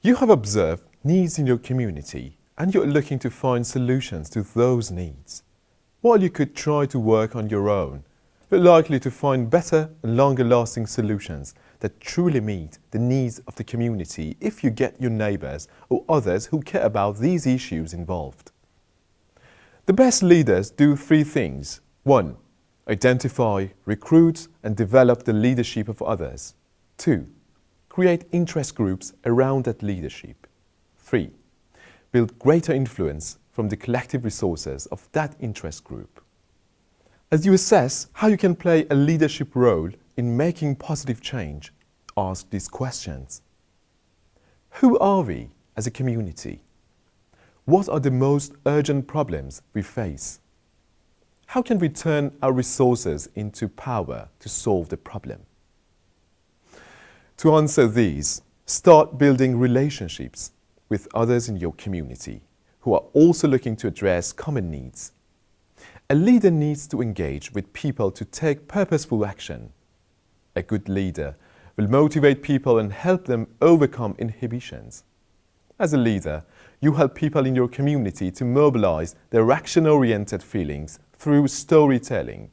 You have observed needs in your community and you're looking to find solutions to those needs. While you could try to work on your own, you're likely to find better and longer lasting solutions that truly meet the needs of the community if you get your neighbours or others who care about these issues involved. The best leaders do three things. 1. Identify, recruit and develop the leadership of others. 2. Create interest groups around that leadership. 3. Build greater influence from the collective resources of that interest group. As you assess how you can play a leadership role in making positive change, ask these questions. Who are we as a community? What are the most urgent problems we face? How can we turn our resources into power to solve the problem? To answer these, start building relationships with others in your community who are also looking to address common needs a leader needs to engage with people to take purposeful action. A good leader will motivate people and help them overcome inhibitions. As a leader, you help people in your community to mobilize their action-oriented feelings through storytelling,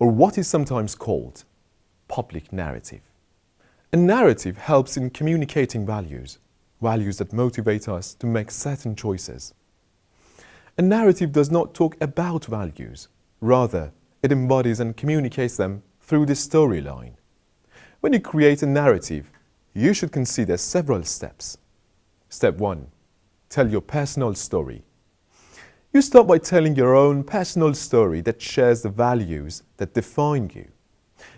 or what is sometimes called public narrative. A narrative helps in communicating values, values that motivate us to make certain choices. A narrative does not talk about values. Rather, it embodies and communicates them through the storyline. When you create a narrative, you should consider several steps. Step 1. Tell your personal story. You start by telling your own personal story that shares the values that define you.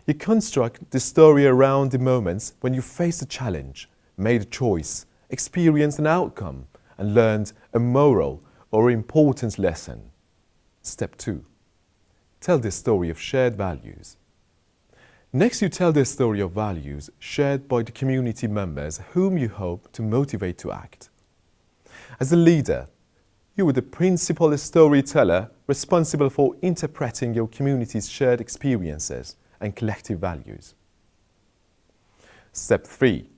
You construct the story around the moments when you faced a challenge, made a choice, experienced an outcome, and learned a moral or important lesson. Step 2. Tell the story of shared values. Next, you tell the story of values shared by the community members whom you hope to motivate to act. As a leader, you are the principal storyteller responsible for interpreting your community's shared experiences and collective values. Step 3.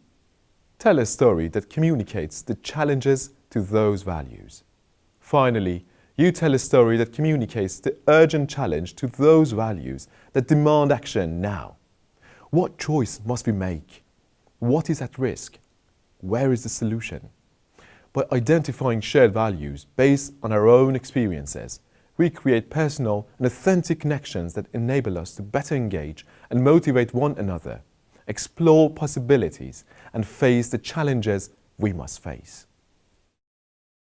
Tell a story that communicates the challenges to those values. Finally, you tell a story that communicates the urgent challenge to those values that demand action now. What choice must we make? What is at risk? Where is the solution? By identifying shared values based on our own experiences, we create personal and authentic connections that enable us to better engage and motivate one another, explore possibilities and face the challenges we must face.